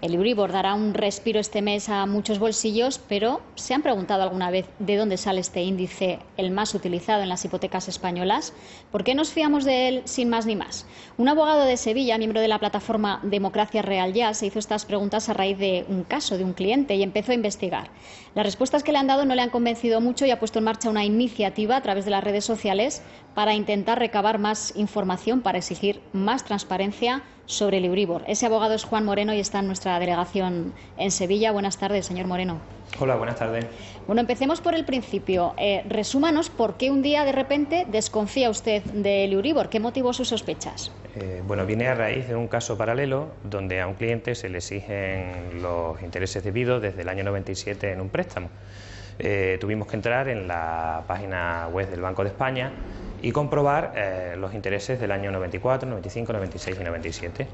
El Euribor dará un respiro este mes a muchos bolsillos, pero ¿se han preguntado alguna vez de dónde sale este índice, el más utilizado en las hipotecas españolas? ¿Por qué nos fiamos de él sin más ni más? Un abogado de Sevilla, miembro de la plataforma Democracia Real Ya, se hizo estas preguntas a raíz de un caso de un cliente y empezó a investigar. Las respuestas que le han dado no le han convencido mucho y ha puesto en marcha una iniciativa a través de las redes sociales para intentar recabar más información, para exigir más transparencia sobre el Euribor. Ese abogado es Juan Moreno y está en nuestra delegación en Sevilla. Buenas tardes, señor Moreno. Hola, buenas tardes. Bueno, empecemos por el principio. Eh, resúmanos por qué un día de repente desconfía usted del Euribor. ¿Qué motivó sus sospechas? Eh, bueno, viene a raíz de un caso paralelo donde a un cliente se le exigen los intereses debidos desde el año 97 en un préstamo. Eh, tuvimos que entrar en la página web del Banco de España y comprobar eh, los intereses del año 94, 95, 96 y 97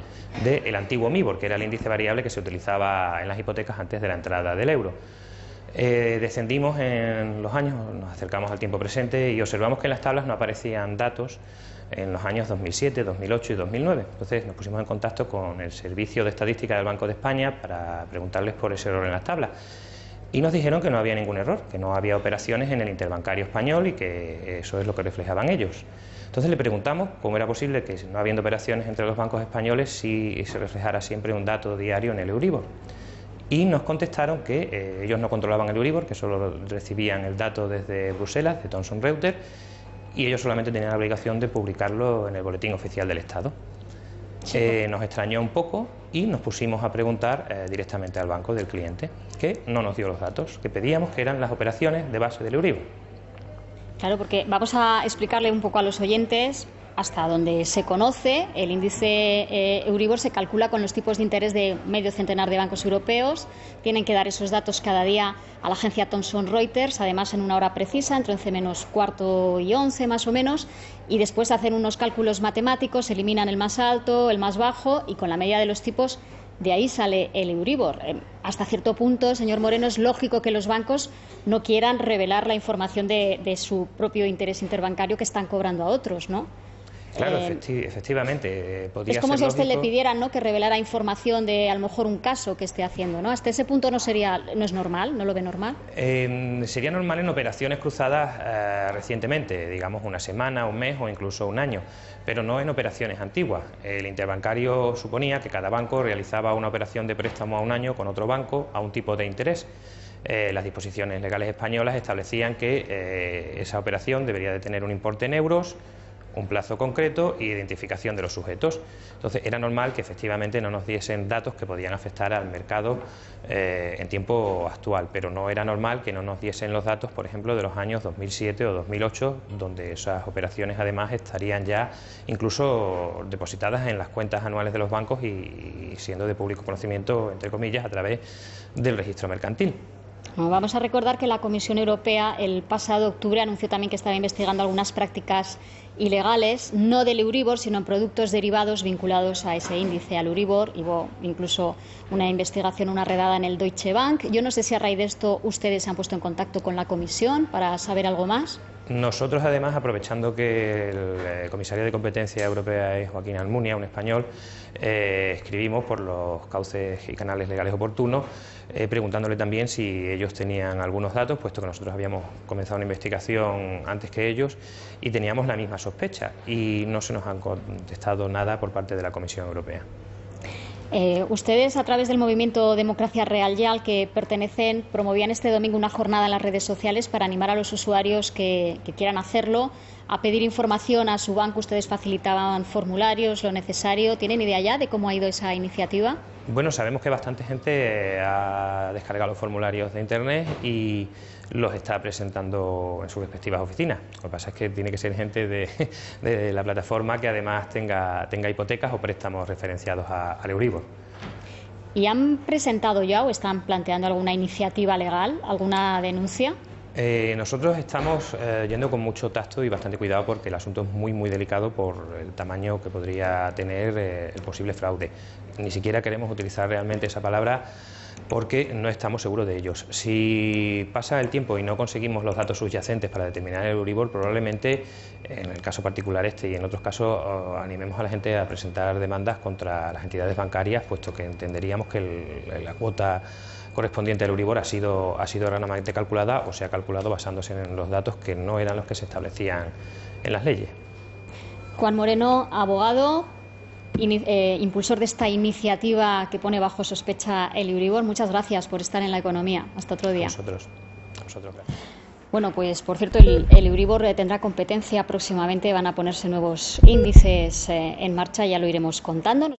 del antiguo MIBOR, que era el índice variable que se utilizaba en las hipotecas antes de la entrada del euro. Eh, descendimos en los años, nos acercamos al tiempo presente y observamos que en las tablas no aparecían datos en los años 2007, 2008 y 2009. Entonces nos pusimos en contacto con el Servicio de Estadística del Banco de España para preguntarles por ese error en las tablas y nos dijeron que no había ningún error, que no había operaciones en el interbancario español y que eso es lo que reflejaban ellos. Entonces le preguntamos cómo era posible que no habiendo operaciones entre los bancos españoles si se reflejara siempre un dato diario en el Euribor. Y nos contestaron que eh, ellos no controlaban el Euribor, que solo recibían el dato desde Bruselas, de Thomson Reuters, y ellos solamente tenían la obligación de publicarlo en el Boletín Oficial del Estado. Eh, nos extrañó un poco y nos pusimos a preguntar eh, directamente al banco del cliente, que no nos dio los datos que pedíamos, que eran las operaciones de base del Euribor. Claro, porque vamos a explicarle un poco a los oyentes hasta donde se conoce, el índice eh, Euribor se calcula con los tipos de interés de medio centenar de bancos europeos. Tienen que dar esos datos cada día a la agencia Thomson Reuters, además en una hora precisa, entre 11 menos cuarto y 11 más o menos, y después hacen unos cálculos matemáticos, eliminan el más alto, el más bajo y con la media de los tipos de ahí sale el Euribor. Eh, hasta cierto punto, señor Moreno, es lógico que los bancos no quieran revelar la información de, de su propio interés interbancario que están cobrando a otros, ¿no? Claro, eh, efectivamente. Eh, es como si a usted le pidieran ¿no? que revelara información de a lo mejor un caso que esté haciendo. ¿no? Hasta ese punto no sería, no es normal, no lo ve normal. Em, sería normal en operaciones cruzadas eh, recientemente, digamos una semana, un mes o incluso un año, pero no en operaciones antiguas. El interbancario suponía que cada banco realizaba una operación de préstamo a un año con otro banco a un tipo de interés. las disposiciones legales españolas establecían que esa operación debería de tener un importe en euros, un plazo concreto y identificación de los sujetos. Entonces era normal que efectivamente no nos diesen datos que podían afectar al mercado eh, en tiempo actual, pero no era normal que no nos diesen los datos, por ejemplo, de los años 2007 o 2008, donde esas operaciones además estarían ya incluso depositadas en las cuentas anuales de los bancos y siendo de público conocimiento, entre comillas, a través del registro mercantil. Vamos a recordar que la Comisión Europea el pasado octubre anunció también que estaba investigando algunas prácticas ilegales, no del Euribor, sino en productos derivados vinculados a ese índice, al Euribor. Hubo incluso una investigación, una redada en el Deutsche Bank. Yo no sé si a raíz de esto ustedes se han puesto en contacto con la Comisión para saber algo más. Nosotros, además, aprovechando que el eh, comisario de competencia europea es Joaquín Almunia, un español, eh, escribimos por los cauces y canales legales oportunos, eh, preguntándole también si ellos tenían algunos datos, puesto que nosotros habíamos comenzado una investigación antes que ellos y teníamos la misma sospecha y no se nos han contestado nada por parte de la Comisión Europea. Eh, ustedes, a través del movimiento Democracia Real Ya, al que pertenecen, promovían este domingo una jornada en las redes sociales para animar a los usuarios que, quieran hacerlo a pedir información a su banco. Ustedes facilitaban formularios, lo necesario. ¿Tienen idea ya de cómo ha ido esa iniciativa? Bueno, sabemos que bastante gente ha descargado los formularios de Internet y los está presentando en sus respectivas oficinas. Lo que pasa es que tiene que ser gente de, la plataforma que además tenga, tenga hipotecas o préstamos referenciados al Euribor. ¿Y han presentado ya o están planteando alguna iniciativa legal, alguna denuncia? Eh, nosotros estamos eh, yendo con mucho tacto y bastante cuidado porque el asunto es muy muy delicado por el tamaño que podría tener eh, el posible fraude. Ni siquiera queremos utilizar realmente esa palabra porque no estamos seguros de ellos. Si pasa el tiempo y no conseguimos los datos subyacentes para determinar el Euribor, probablemente en el caso particular este y en otros casos animemos a la gente a presentar demandas contra las entidades bancarias, puesto que entenderíamos que la cuota correspondiente al Euribor ha sido, ha sido erróneamente calculada o se ha calculado basándose en los datos que no eran los que se establecían en las leyes. Juan Moreno, abogado, eh, impulsor de esta iniciativa que pone bajo sospecha el Euribor. Muchas gracias por estar en la economía. Hasta otro día. nosotros. nosotros Bueno, pues por cierto, el, Euribor tendrá competencia próximamente. Van a ponerse nuevos índices eh, en marcha, ya lo iremos contando.